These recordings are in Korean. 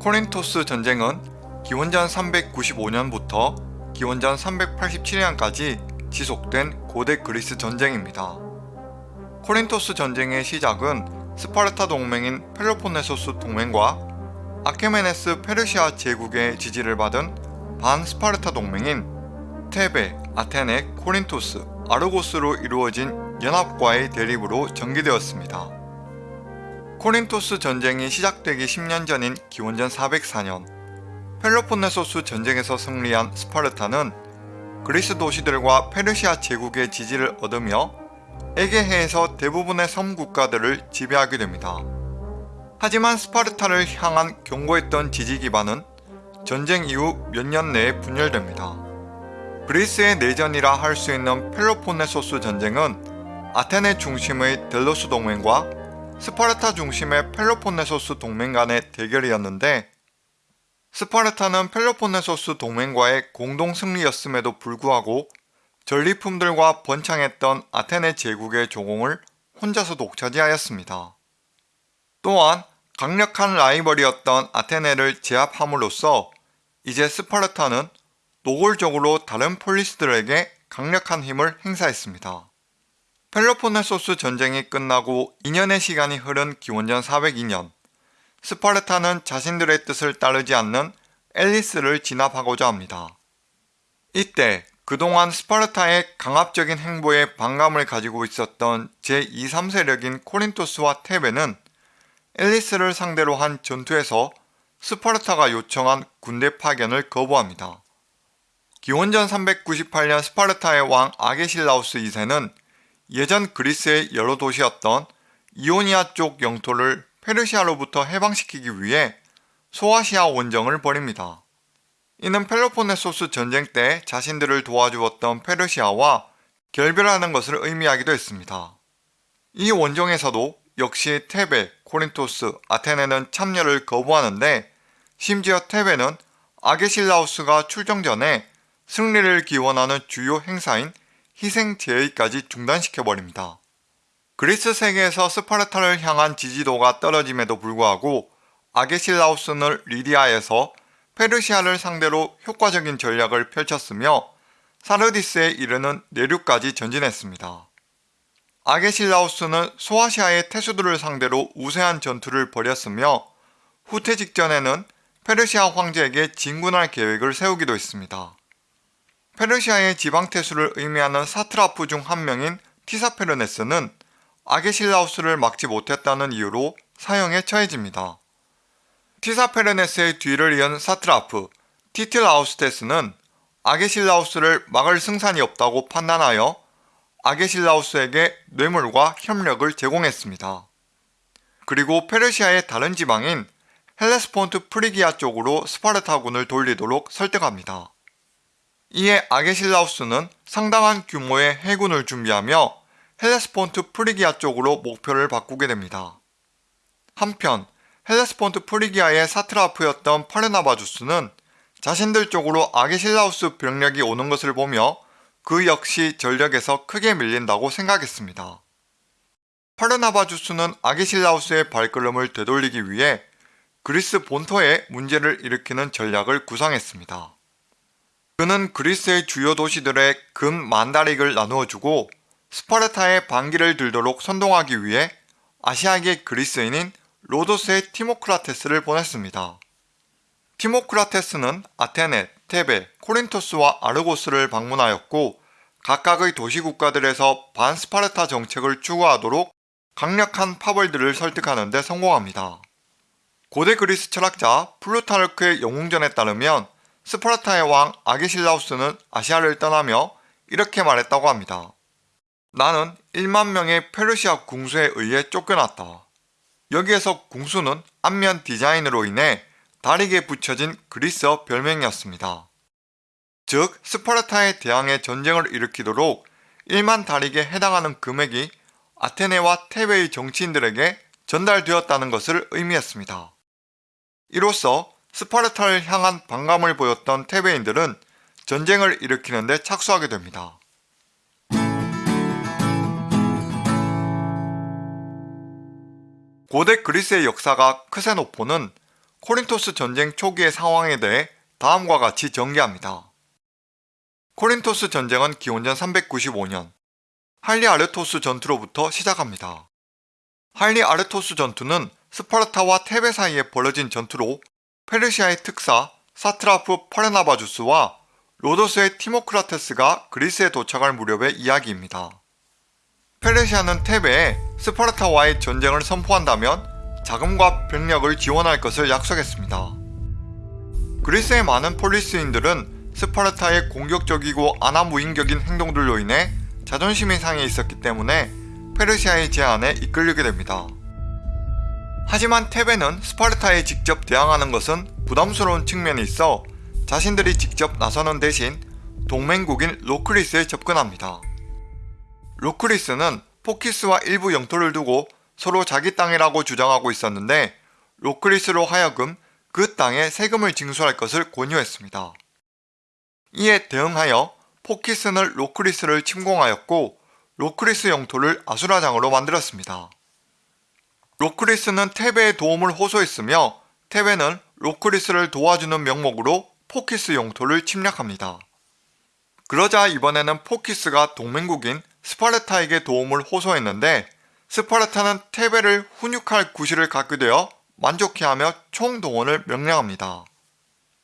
코린토스 전쟁은 기원전 395년부터 기원전 387년까지 지속된 고대 그리스 전쟁입니다. 코린토스 전쟁의 시작은 스파르타 동맹인 펠로폰네소스 동맹과 아케메네스 페르시아 제국의 지지를 받은 반스파르타 동맹인 테베, 아테네, 코린토스, 아르고스로 이루어진 연합과의 대립으로 전개되었습니다. 코린토스 전쟁이 시작되기 10년 전인 기원전 404년 펠로폰네소스 전쟁에서 승리한 스파르타는 그리스 도시들과 페르시아 제국의 지지를 얻으며 에게해에서 대부분의 섬 국가들을 지배하게 됩니다. 하지만 스파르타를 향한 견고했던 지지 기반은 전쟁 이후 몇 년 내에 분열됩니다. 그리스의 내전이라 할 수 있는 펠로폰네소스 전쟁은 아테네 중심의 델로스 동맹과 스파르타 중심의 펠로폰네소스 동맹 간의 대결이었는데 스파르타는 펠로폰네소스 동맹과의 공동 승리였음에도 불구하고 전리품들과 번창했던 아테네 제국의 조공을 혼자서 독차지하였습니다. 또한 강력한 라이벌이었던 아테네를 제압함으로써 이제 스파르타는 노골적으로 다른 폴리스들에게 강력한 힘을 행사했습니다. 펠로폰네소스 전쟁이 끝나고 2년의 시간이 흐른 기원전 402년 스파르타는 자신들의 뜻을 따르지 않는 엘리스를 진압하고자 합니다. 이때 그동안 스파르타의 강압적인 행보에 반감을 가지고 있었던 제2, 3세력인 코린토스와 테베는 엘리스를 상대로 한 전투에서 스파르타가 요청한 군대 파견을 거부합니다. 기원전 398년 스파르타의 왕 아게실라우스 2세는 예전 그리스의 여러 도시였던 이오니아 쪽 영토를 페르시아로부터 해방시키기 위해 소아시아 원정을 벌입니다. 이는 펠로폰네소스 전쟁 때 자신들을 도와주었던 페르시아와 결별하는 것을 의미하기도 했습니다. 이 원정에서도 역시 테베, 코린토스, 아테네는 참여를 거부하는데 심지어 테베는 아게실라우스가 출정 전에 승리를 기원하는 주요 행사인 희생 제의까지 중단시켜버립니다. 그리스 세계에서 스파르타를 향한 지지도가 떨어짐에도 불구하고 아게실라우스는 리디아에서 페르시아를 상대로 효과적인 전략을 펼쳤으며 사르디스에 이르는 내륙까지 전진했습니다. 아게실라우스는 소아시아의 태수들을 상대로 우세한 전투를 벌였으며 후퇴 직전에는 페르시아 황제에게 진군할 계획을 세우기도 했습니다. 페르시아의 지방태수를 의미하는 사트라프 중 한 명인 티사페르네스는 아게실라우스를 막지 못했다는 이유로 사형에 처해집니다. 티사페르네스의 뒤를 이은 사트라프 티틸아우스테스는 아게실라우스를 막을 승산이 없다고 판단하여 아게실라우스에게 뇌물과 협력을 제공했습니다. 그리고 페르시아의 다른 지방인 헬레스폰트 프리기아 쪽으로 스파르타군을 돌리도록 설득합니다. 이에 아게실라우스는 상당한 규모의 해군을 준비하며 헬레스폰트 프리기아 쪽으로 목표를 바꾸게 됩니다. 한편 헬레스폰트 프리기아의 사트라프였던 파르나바주스는 자신들 쪽으로 아게실라우스 병력이 오는 것을 보며 그 역시 전력에서 크게 밀린다고 생각했습니다. 파르나바주스는 아게실라우스의 발걸음을 되돌리기 위해 그리스 본토에 문제를 일으키는 전략을 구상했습니다. 그는 그리스의 주요 도시들의 금 만다릭을 나누어주고 스파르타의 반기를 들도록 선동하기 위해 아시아계 그리스인인 로도스의 티모크라테스를 보냈습니다. 티모크라테스는 아테네, 테베, 코린토스와 아르고스를 방문하였고 각각의 도시국가들에서 반스파르타 정책을 추구하도록 강력한 파벌들을 설득하는 데 성공합니다. 고대 그리스 철학자 플루타르크의 영웅전에 따르면 스파르타의 왕 아게실라우스는 아시아를 떠나며 이렇게 말했다고 합니다. 나는 1만 명의 페르시아 궁수에 의해 쫓겨났다. 여기에서 궁수는 앞면 디자인으로 인해 다리에 붙여진 그리스어 별명이었습니다. 즉 스파르타에 대항해 전쟁을 일으키도록 1만 다릭에 해당하는 금액이 아테네와 테베의 정치인들에게 전달되었다는 것을 의미했습니다. 이로써 스파르타를 향한 반감을 보였던 테베인들은 전쟁을 일으키는 데 착수하게 됩니다. 고대 그리스의 역사가 크세노폰은 코린토스 전쟁 초기의 상황에 대해 다음과 같이 전개합니다. 코린토스 전쟁은 기원전 395년 할리아르토스 전투로부터 시작합니다. 할리아르토스 전투는 스파르타와 테베 사이에 벌어진 전투로 페르시아의 특사 사트라프 파르나바주스와 로도스의 티모크라테스가 그리스에 도착할 무렵의 이야기입니다. 페르시아는 테베에 스파르타와의 전쟁을 선포한다면 자금과 병력을 지원할 것을 약속했습니다. 그리스의 많은 폴리스인들은 스파르타의 공격적이고 아나무인격인 행동들로 인해 자존심이 상해 있었기 때문에 페르시아의 제안에 이끌리게 됩니다. 하지만 테베는 스파르타에 직접 대항하는 것은 부담스러운 측면이 있어 자신들이 직접 나서는 대신 동맹국인 로크리스에 접근합니다. 로크리스는 포키스와 일부 영토를 두고 서로 자기 땅이라고 주장하고 있었는데 로크리스로 하여금 그 땅에 세금을 징수할 것을 권유했습니다. 이에 대응하여 포키스는 로크리스를 침공하였고 로크리스 영토를 아수라장으로 만들었습니다. 로크리스는 테베의 도움을 호소했으며 테베는 로크리스를 도와주는 명목으로 포키스 영토를 침략합니다. 그러자 이번에는 포키스가 동맹국인 스파르타에게 도움을 호소했는데 스파르타는 테베를 훈육할 구실을 갖게 되어 만족해하며 총동원을 명령합니다.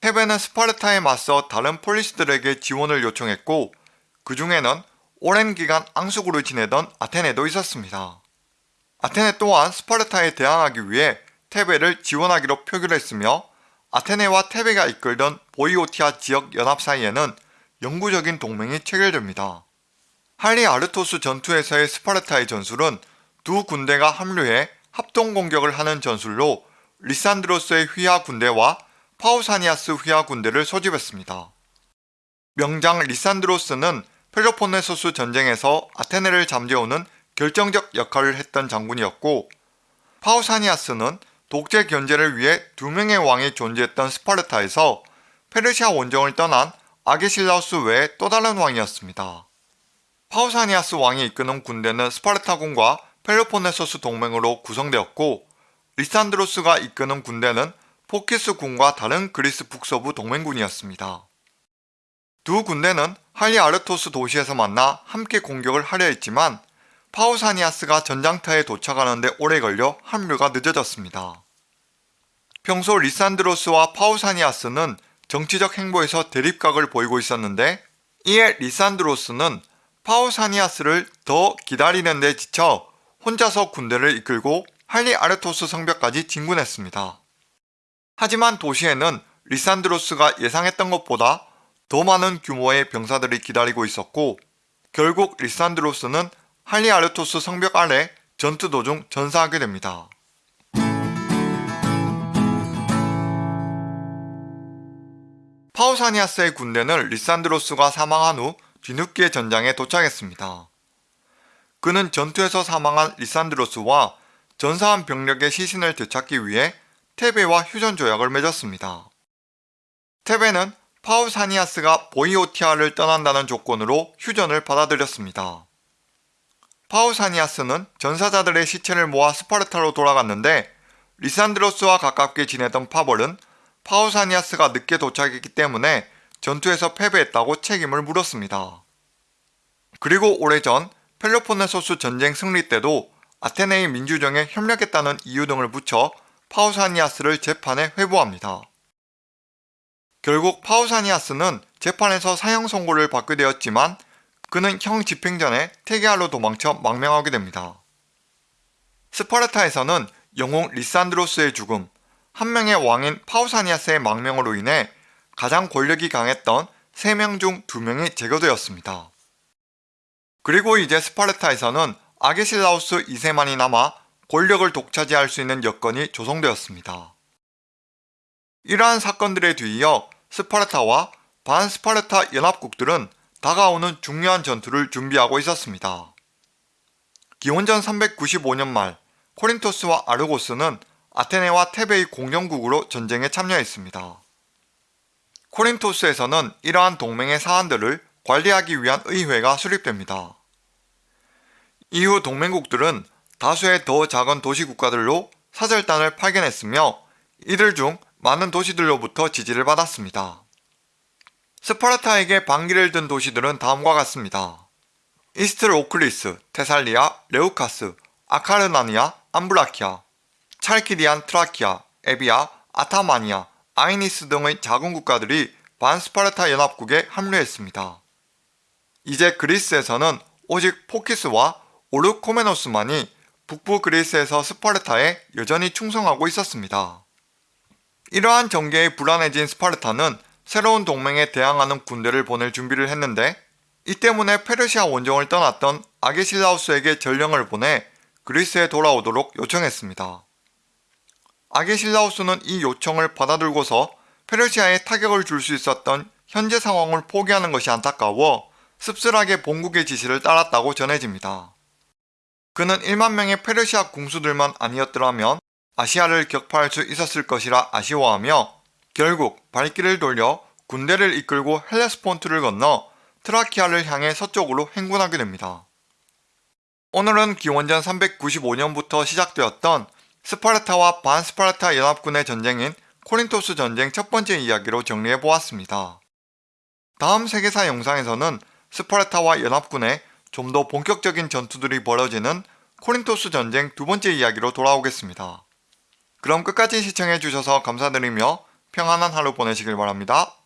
테베는 스파르타에 맞서 다른 폴리스들에게 지원을 요청했고 그 중에는 오랜 기간 앙숙으로 지내던 아테네도 있었습니다. 아테네 또한 스파르타에 대항하기 위해 테베를 지원하기로 표결했으며 아테네와 테베가 이끌던 보이오티아 지역 연합 사이에는 영구적인 동맹이 체결됩니다. 할리아르토스 전투에서의 스파르타의 전술은 두 군대가 합류해 합동 공격을 하는 전술로 리산드로스의 휘하 군대와 파우사니아스 휘하 군대를 소집했습니다. 명장 리산드로스는 펠로폰네소스 전쟁에서 아테네를 잠재우는 결정적 역할을 했던 장군이었고 파우사니아스는 독재 견제를 위해 두 명의 왕이 존재했던 스파르타에서 페르시아 원정을 떠난 아게실라우스 외에 또 다른 왕이었습니다. 파우사니아스 왕이 이끄는 군대는 스파르타군과 펠로폰네소스 동맹으로 구성되었고 리산드로스가 이끄는 군대는 포키스 군과 다른 그리스 북서부 동맹군이었습니다. 두 군대는 할리아르토스 도시에서 만나 함께 공격을 하려 했지만 파우사니아스가 전장터에 도착하는데 오래 걸려 합류가 늦어졌습니다. 평소 리산드로스와 파우사니아스는 정치적 행보에서 대립각을 보이고 있었는데 이에 리산드로스는 파우사니아스를 더 기다리는 데 지쳐 혼자서 군대를 이끌고 할리아르토스 성벽까지 진군했습니다. 하지만 도시에는 리산드로스가 예상했던 것보다 더 많은 규모의 병사들이 기다리고 있었고 결국 리산드로스는 할리아르토스 성벽 아래 전투 도중 전사하게 됩니다. 파우사니아스의 군대는 리산드로스가 사망한 후 뒤늦게 전장에 도착했습니다. 그는 전투에서 사망한 리산드로스와 전사한 병력의 시신을 되찾기 위해 테베와 휴전 조약을 맺었습니다. 테베는 파우사니아스가 보이오티아를 떠난다는 조건으로 휴전을 받아들였습니다. 파우사니아스는 전사자들의 시체를 모아 스파르타로 돌아갔는데 리산드로스와 가깝게 지내던 파벌은 파우사니아스가 늦게 도착했기 때문에 전투에서 패배했다고 책임을 물었습니다. 그리고 오래전 펠로폰네소스 전쟁 승리 때도 아테네의 민주정에 협력했다는 이유 등을 붙여 파우사니아스를 재판에 회부합니다. 결국 파우사니아스는 재판에서 사형 선고를 받게 되었지만 그는 형 집행 전에 테게아로 도망쳐 망명하게 됩니다. 스파르타에서는 영웅 리산드로스의 죽음, 한 명의 왕인 파우사니아스의 망명으로 인해 가장 권력이 강했던 3명 중 2명이 제거되었습니다. 그리고 이제 스파르타에서는 아게실라우스 2세만이 남아 권력을 독차지할 수 있는 여건이 조성되었습니다. 이러한 사건들에 뒤이어 스파르타와 반스파르타 연합국들은 다가오는 중요한 전투를 준비하고 있었습니다. 기원전 395년 말 코린토스와 아르고스는 아테네와 테베의 공영국으로 전쟁에 참여했습니다. 코린토스에서는 이러한 동맹의 사안들을 관리하기 위한 의회가 수립됩니다. 이후 동맹국들은 다수의 더 작은 도시국가들로 사절단을 파견했으며 이들 중 많은 도시들로부터 지지를 받았습니다. 스파르타에게 반기를 든 도시들은 다음과 같습니다. 이스트로클리스, 테살리아, 레우카스, 아카르나니아, 암브라키아, 찰키디안 트라키아, 에비아, 아타마니아, 아이니스 등의 작은 국가들이 반스파르타 연합국에 합류했습니다. 이제 그리스에서는 오직 포키스와 오르코메노스만이 북부 그리스에서 스파르타에 여전히 충성하고 있었습니다. 이러한 전개에 불안해진 스파르타는 새로운 동맹에 대항하는 군대를 보낼 준비를 했는데 이 때문에 페르시아 원정을 떠났던 아게실라우스에게 전령을 보내 그리스에 돌아오도록 요청했습니다. 아게실라우스는 이 요청을 받아들고서 페르시아에 타격을 줄 수 있었던 현재 상황을 포기하는 것이 안타까워 씁쓸하게 본국의 지시를 따랐다고 전해집니다. 그는 1만 명의 페르시아 궁수들만 아니었더라면 아시아를 격파할 수 있었을 것이라 아쉬워하며 결국 발길을 돌려 군대를 이끌고 헬레스폰트를 건너 트라키아를 향해 서쪽으로 행군하게 됩니다. 오늘은 기원전 395년부터 시작되었던 스파르타와 반스파르타 연합군의 전쟁인 코린토스 전쟁 첫 번째 이야기로 정리해 보았습니다. 다음 세계사 영상에서는 스파르타와 연합군의 좀 더 본격적인 전투들이 벌어지는 코린토스 전쟁 두 번째 이야기로 돌아오겠습니다. 그럼 끝까지 시청해 주셔서 감사드리며 평안한 하루 보내시길 바랍니다.